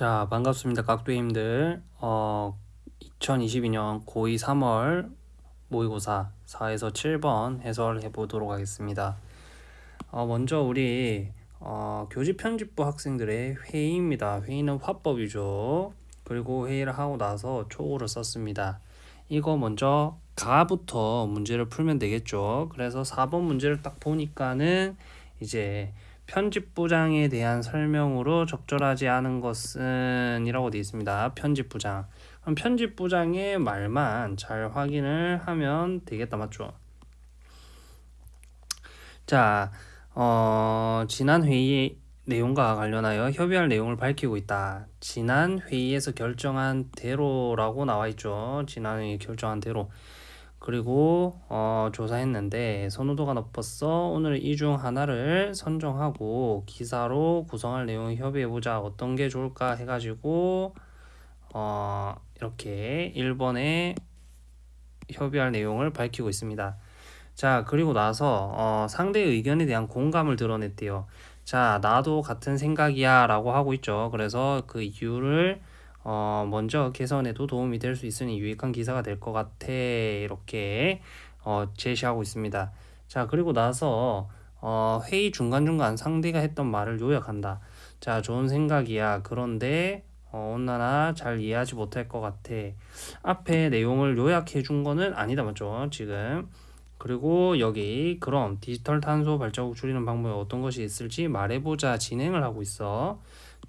자, 반갑습니다. 각도님들. 어, 2022년 고2 3월 모의고사 4에서 7번 해설해 보도록 하겠습니다. 어, 먼저 우리 어, 교직 편집부 학생들의 회의입니다. 회의는 화법이죠. 그리고 회의를 하고 나서 초고를 썼습니다. 이거 먼저 가부터 문제를 풀면 되겠죠. 그래서 4번 문제를 딱 보니까는 이제 편집부장에 대한 설명으로 적절하지 않은 것은 이라고 되어 있습니다. 편집부장. 그럼 편집부장의 말만 잘 확인을 하면 되겠다. 맞죠? 자, 어, 지난 회의 내용과 관련하여 협의할 내용을 밝히고 있다. 지난 회의에서 결정한 대로라고 나와 있죠. 지난 회의 결정한 대로. 그리고 어, 조사했는데 선호도가 높았어. 오늘 이 중 하나를 선정하고 기사로 구성할 내용을 협의해보자. 어떤 게 좋을까 해가지고 어, 이렇게 1번에 협의할 내용을 밝히고 있습니다. 자 그리고 나서 어, 상대의 의견에 대한 공감을 드러냈대요. 자 나도 같은 생각이야 라고 하고 있죠. 그래서 그 이유를 어, 먼저 개선에도 도움이 될 수 있으니 유익한 기사가 될 것 같아 이렇게 어, 제시하고 있습니다. 자 그리고 나서 어, 회의 중간중간 상대가 했던 말을 요약한다. 자 좋은 생각이야. 그런데 어, 온나나 잘 이해하지 못할 것 같아. 앞에 내용을 요약해 준 거는 아니다 맞죠? 지금 그리고 여기 그럼 디지털 탄소 발자국 줄이는 방법에 어떤 것이 있을지 말해보자 진행을 하고 있어.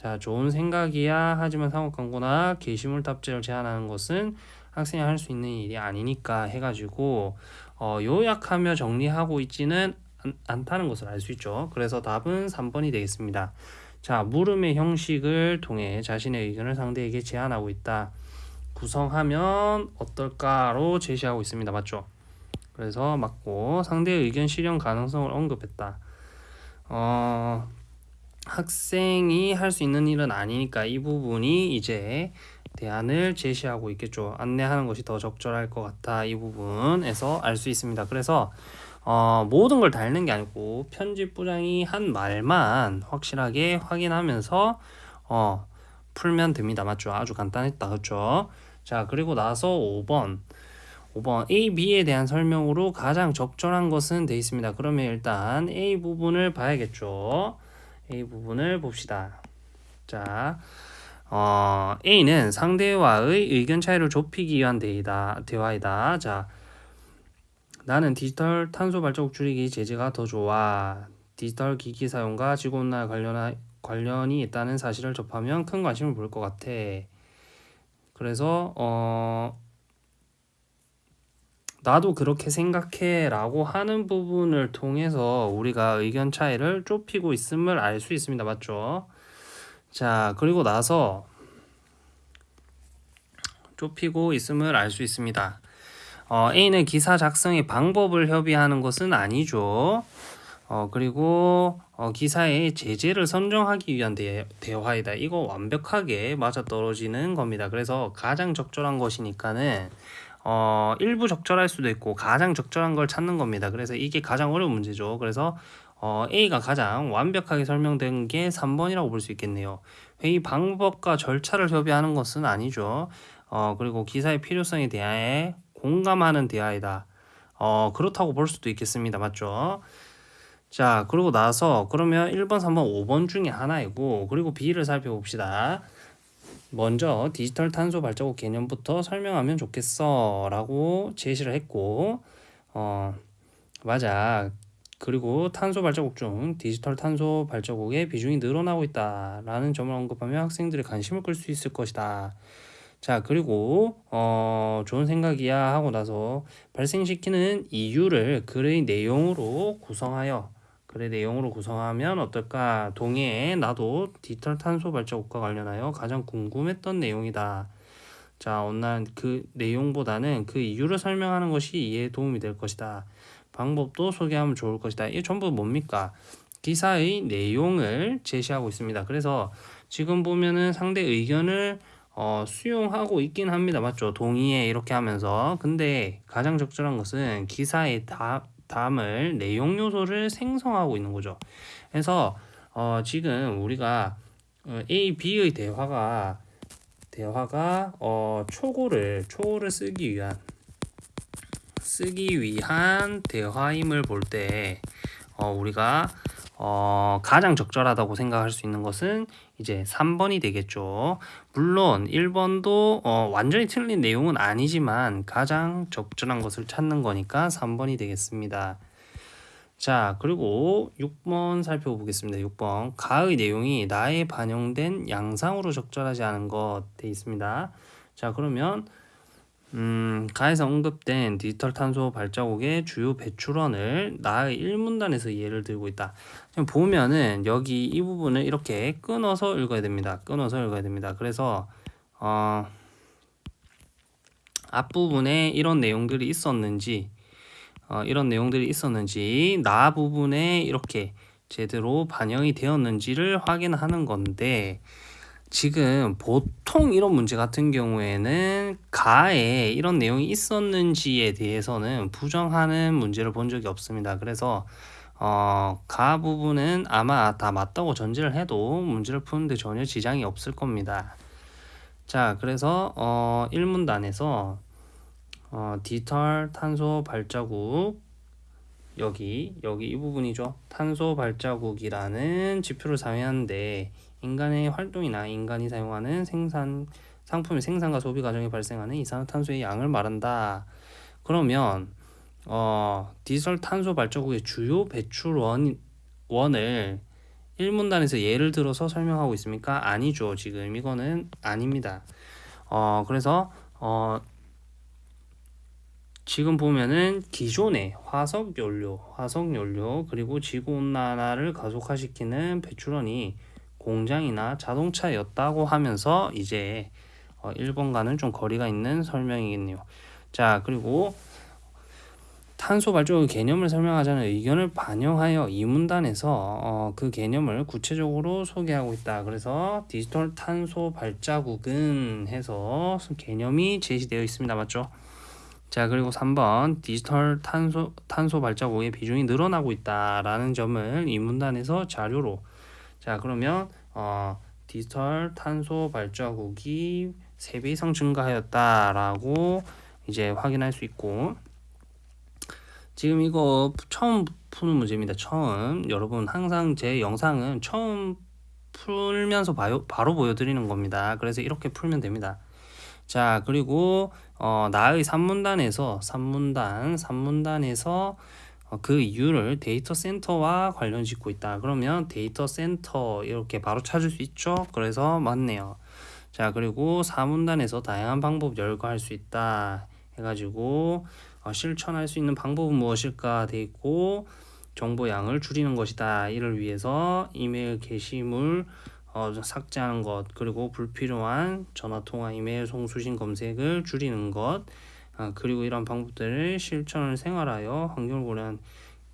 자, 좋은 생각이야. 하지만 상업 광고나 게시물 탑재를 제한하는 것은 학생이 할 수 있는 일이 아니니까 해가지고 어, 요약하며 정리하고 있지는 않, 않다는 것을 알 수 있죠. 그래서 답은 3번이 되겠습니다. 자, 물음의 형식을 통해 자신의 의견을 상대에게 제안하고 있다. 구성하면 어떨까로 제시하고 있습니다. 맞죠? 그래서 맞고 상대의 의견 실현 가능성을 언급했다. 어, 학생이 할 수 있는 일은 아니니까 이 부분이 이제 대안을 제시하고 있겠죠. 안내하는 것이 더 적절할 것 같아. 이 부분에서 알 수 있습니다. 그래서 어, 모든 걸 다 읽는 게 아니고 편집부장이 한 말만 확실하게 확인하면서 어, 풀면 됩니다. 맞죠? 아주 간단했다. 그렇죠? 자, 그리고 나서 5번. 5번 A, B에 대한 설명으로 가장 적절한 것은 돼 있습니다. 그러면 일단 A 부분을 봐야겠죠. A 부분을 봅시다. 자, 어, A는 상대와의 의견 차이를 좁히기 위한 대이다, 대화이다. 자, 나는 디지털 탄소 발자국 줄이기 제재가 더 좋아. 디지털 기기 사용과 지구온난화 관련 관련이 있다는 사실을 접하면 큰 관심을 보일 것 같아. 그래서 어 나도 그렇게 생각해 라고 하는 부분을 통해서 우리가 의견 차이를 좁히고 있음을 알 수 있습니다. 맞죠? 자, 그리고 나서 좁히고 있음을 알 수 있습니다. 어, A는 기사 작성의 방법을 협의하는 것은 아니죠. 어, 그리고 어, 기사의 제재를 선정하기 위한 대, 대화이다. 이거 완벽하게 맞아떨어지는 겁니다. 그래서 가장 적절한 것이니까는 어, 일부 적절할 수도 있고 가장 적절한 걸 찾는 겁니다. 그래서 이게 가장 어려운 문제죠. 그래서 어, A가 가장 완벽하게 설명된 게 3번이라고 볼 수 있겠네요. 회의 방법과 절차를 협의하는 것은 아니죠. 어, 그리고 기사의 필요성에 대해 공감하는 대화이다. 어, 그렇다고 볼 수도 있겠습니다. 맞죠? 자, 그리고 나서 그러면 1번, 3번, 5번 중에 하나이고 그리고 B를 살펴봅시다. 먼저 디지털 탄소 발자국 개념부터 설명하면 좋겠어 라고 제시를 했고 어 맞아. 그리고 탄소 발자국 중 디지털 탄소 발자국의 비중이 늘어나고 있다 라는 점을 언급하면 학생들의 관심을 끌 수 있을 것이다. 자 그리고 어 좋은 생각이야 하고 나서 발생시키는 이유를 글의 내용으로 구성하여 글의 내용으로 구성하면 어떨까? 동해에 나도 디지털 탄소 발자국과 관련하여 가장 궁금했던 내용이다. 자, 오늘 그 내용보다는 그 이유를 설명하는 것이 이해에 도움이 될 것이다. 방법도 소개하면 좋을 것이다. 이게 전부 뭡니까? 기사의 내용을 제시하고 있습니다. 그래서 지금 보면은 상대 의견을 어, 수용하고 있긴 합니다. 맞죠? 동의해 이렇게 하면서. 근데 가장 적절한 것은 기사의 답, 담을 내용 요소를 생성하고 있는 거죠. 그래서 어, 지금 우리가 어, A, B의 대화가 대화가 어, 초고를 초고를 쓰기 위한 쓰기 위한 대화임을 볼때 어, 우리가 어, 가장 적절하다고 생각할 수 있는 것은 이제 3번이 되겠죠. 물론 1번도 어, 완전히 틀린 내용은 아니지만 가장 적절한 것을 찾는 거니까 3번이 되겠습니다. 자, 그리고 6번 살펴보겠습니다. 6번. 가의 내용이 나에 반영된 양상으로 적절하지 않은 것 돼 있습니다. 자, 그러면 음, 가에서 언급된 디지털 탄소 발자국의 주요 배출원을 나의 1문단에서 예를 들고 있다. 지금 보면은 여기 이 부분을 이렇게 끊어서 읽어야 됩니다. 끊어서 읽어야 됩니다. 그래서 어, 앞부분에 이런 내용들이 있었는지 어, 이런 내용들이 있었는지 나 부분에 이렇게 제대로 반영이 되었는지를 확인하는 건데 지금 보통 이런 문제 같은 경우에는 가에 이런 내용이 있었는지에 대해서는 부정하는 문제를 본 적이 없습니다. 그래서 어, 가 부분은 아마 다 맞다고 전제를 해도 문제를 푸는데 전혀 지장이 없을 겁니다. 자, 그래서 어, 1문단에서 어, 디지털 탄소 발자국 여기 여기 이 부분이죠. 탄소 발자국이라는 지표를 사용하는데 인간의 활동이나 인간이 사용하는 생산 상품의 생산과 소비 과정에 발생하는 이산화탄소의 양을 말한다. 그러면 어, 디지털 탄소 발자국의 주요 배출 원, 원을 1문단에서 예를 들어서 설명하고 있습니까? 아니죠. 지금 이거는 아닙니다. 어, 그래서 어, 지금 보면은 기존의 화석 연료, 화석 연료 그리고 지구 온난화를 가속화시키는 배출원이 공장이나 자동차였다고 하면서 이제 어 1번과는 좀 거리가 있는 설명이겠네요. 자, 그리고 탄소 발전의 개념을 설명하자는 의견을 반영하여 이 문단에서 어, 그 개념을 구체적으로 소개하고 있다. 그래서 디지털 탄소 발자국은 해서 개념이 제시되어 있습니다. 맞죠? 자, 그리고 3번 디지털 탄소 탄소 발자국의 비중이 늘어나고 있다라는 점을 이 문단에서 자료로 자, 그러면 어, 디지털 탄소 발자국이 3배 이상 증가하였다라고 이제 확인할 수 있고 지금 이거 처음 푸는 문제입니다. 처음 여러분 항상 제 영상은 처음 풀면서 바요, 바로 보여드리는 겁니다. 그래서 이렇게 풀면 됩니다. 자 그리고 어, 나의 3문단에서 3문단 3문단에서 어, 그 이유를 데이터 센터와 관련 짓고 있다. 그러면 데이터 센터 이렇게 바로 찾을 수 있죠. 그래서 맞네요. 자 그리고 4문단에서 다양한 방법 열거할 수 있다. 해가지고 어, 실천할 수 있는 방법은 무엇일까 돼 있고 정보 양을 줄이는 것이다. 이를 위해서 이메일 게시물 어, 삭제하는 것 그리고 불필요한 전화통화 이메일 송수신 검색을 줄이는 것 아, 그리고 이런 방법들을 실천을 생활하여 환경을 고려한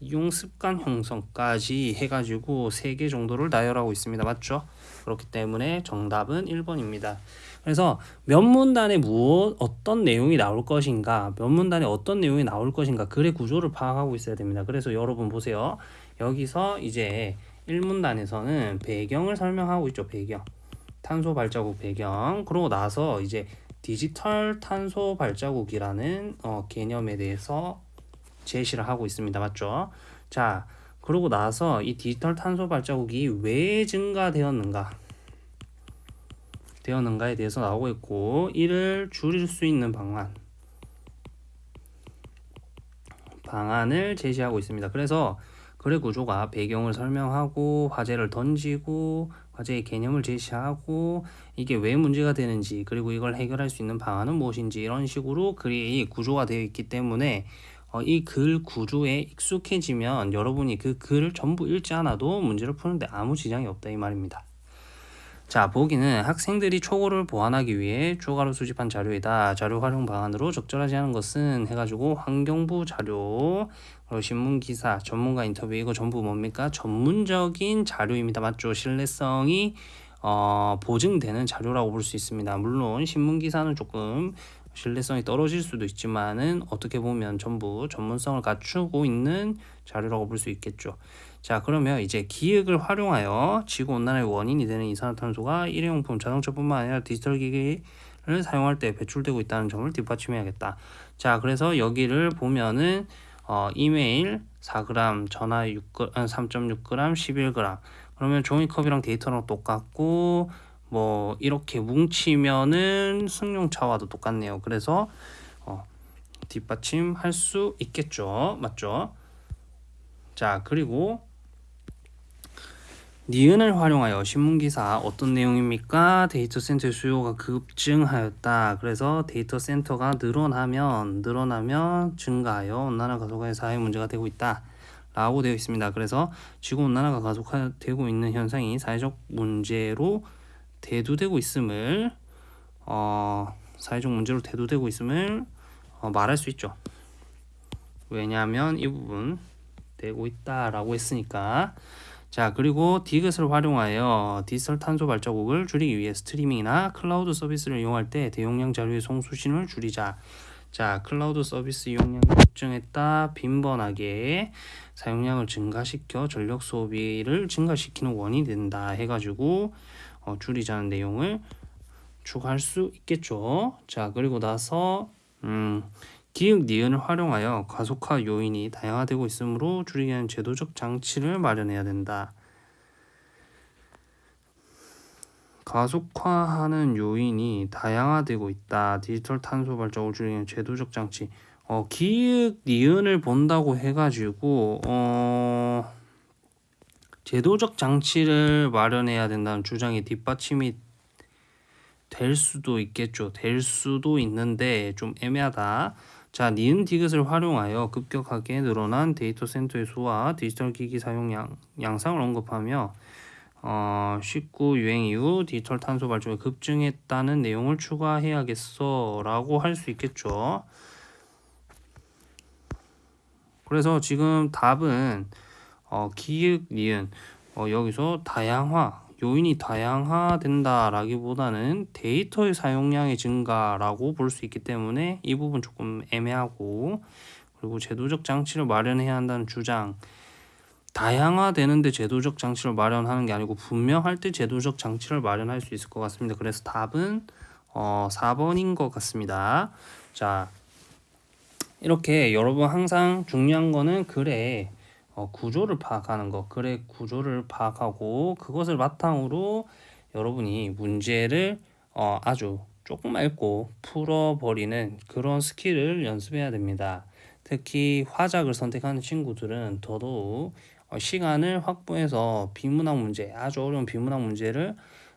이용 습관 형성까지 해가지고 3개 정도를 나열하고 있습니다. 맞죠? 그렇기 때문에 정답은 1번입니다. 그래서 몇 문단에 무엇 어떤 내용이 나올 것인가 몇 문단에 어떤 내용이 나올 것인가 글의 구조를 파악하고 있어야 됩니다. 그래서 여러분 보세요. 여기서 이제 1문단에서는 배경을 설명하고 있죠. 배경. 탄소 발자국 배경. 그러고 나서 이제 디지털 탄소 발자국이라는 어, 개념에 대해서 제시를 하고 있습니다. 맞죠? 자, 그러고 나서 이 디지털 탄소 발자국이 왜 증가되었는가? 되었는가에 대해서 나오고 있고 이를 줄일 수 있는 방안 방안을 제시하고 있습니다. 그래서 글의 구조가 배경을 설명하고 화제를 던지고 화제의 개념을 제시하고 이게 왜 문제가 되는지 그리고 이걸 해결할 수 있는 방안은 무엇인지 이런 식으로 글이 구조가 되어 있기 때문에 어, 이 글 구조에 익숙해지면 여러분이 그 글을 전부 읽지 않아도 문제를 푸는데 아무 지장이 없다 이 말입니다. 자, 보기는 학생들이 초고를 보완하기 위해 추가로 수집한 자료이다. 자료 활용 방안으로 적절하지 않은 것은 해가지고 환경부 자료, 그리고 신문 기사, 전문가 인터뷰 이거 전부 뭡니까? 전문적인 자료입니다. 맞죠? 신뢰성이 어, 보증되는 자료라고 볼 수 있습니다. 물론 신문 기사는 조금 신뢰성이 떨어질 수도 있지만은 어떻게 보면 전부 전문성을 갖추고 있는 자료라고 볼 수 있겠죠. 자 그러면 이제 기획을 활용하여 지구온난화의 원인이 되는 이산화탄소가 일회용품 자동차뿐만 아니라 디지털 기기 를 사용할 때 배출되고 있다는 점을 뒷받침해야겠다. 자 그래서 여기를 보면은 어, 이메일 4g, 전화 6g, 3.6g, 11g 그러면 종이컵이랑 데이터랑 똑같고 뭐 이렇게 뭉치면은 승용차와도 똑같네요. 그래서 어, 뒷받침할 수 있겠죠. 맞죠? 자 그리고 니은을 활용하여 신문기사 어떤 내용입니까? 데이터 센터의 수요가 급증하였다. 그래서 데이터 센터가 늘어나면 늘어나면 증가하여 온난화 가속화의 사회 문제가 되고 있다. 라고 되어 있습니다. 그래서 지구 온난화가 가속화되고 있는 현상이 사회적 문제로 대두되고 있음을 어, 사회적 문제로 대두되고 있음을 어, 말할 수 있죠. 왜냐하면 이 부분 되고 있다라고 했으니까 자 그리고 디귿을 활용하여 디지털 탄소 발자국을 줄이기 위해 스트리밍이나 클라우드 서비스를 이용할 때 대용량 자료의 송수신을 줄이자. 자 클라우드 서비스 이용량이 급증했다. 빈번하게 사용량을 증가시켜 전력 소비를 증가시키는 원인이 된다 해가지고 어, 줄이자는 내용을 추가할 수 있겠죠. 자 그리고 나서 음 기역 니은을 활용하여 가속화 요인이 다양화되고 있으므로 줄이기 위한 제도적 장치를 마련해야 된다. 가속화하는 요인이 다양화되고 있다. 디지털 탄소 발자국을 줄이기 위한 제도적 장치. 어, 기획 니은을 본다고 해가지고 어, 제도적 장치를 마련해야 된다는 주장이 뒷받침이 될 수도 있겠죠. 될 수도 있는데 좀 애매하다. 자, 니은 디귿을 활용하여 급격하게 늘어난 데이터 센터의 수와 디지털 기기 사용 량, 양상을 언급하며 어, 19 유행 이후 디지털 탄소 발자국이 급증했다는 내용을 추가해야겠어 라고 할 수 있겠죠. 그래서 지금 답은 어, 기획 니은 어, 여기서 다양화 요인이 다양화된다라기보다는 데이터의 사용량의 증가라고 볼 수 있기 때문에 이 부분 조금 애매하고 그리고 제도적 장치를 마련해야 한다는 주장 다양화되는데 제도적 장치를 마련하는 게 아니고 분명할 때 제도적 장치를 마련할 수 있을 것 같습니다. 그래서 답은 어, 4번인 것 같습니다. 자 이렇게 여러분 항상 중요한 거는 글에 어, 구조를 파악하는 것, 글의 구조를 파악하고 그것을 바탕으로 여러분이 문제를 어, 아주 조금 읽고 풀어버리는 그런 skill을 연습해야 됩니다. 특히 화작을 선택하는 친구들은 더더욱 어, 시간을 확보해서 비문학 문제, 아주 어려운 비문학 문제를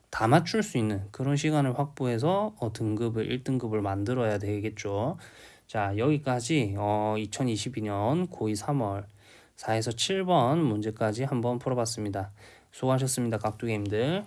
다 맞출 수 있는 그런 시간을 확보해서 어, 등급을 1등급을 만들어야 되겠죠. 자 여기까지 어, 2022년 고2 3월 4에서 7번 문제까지 한번 풀어봤습니다. 수고하셨습니다. 각두개님들.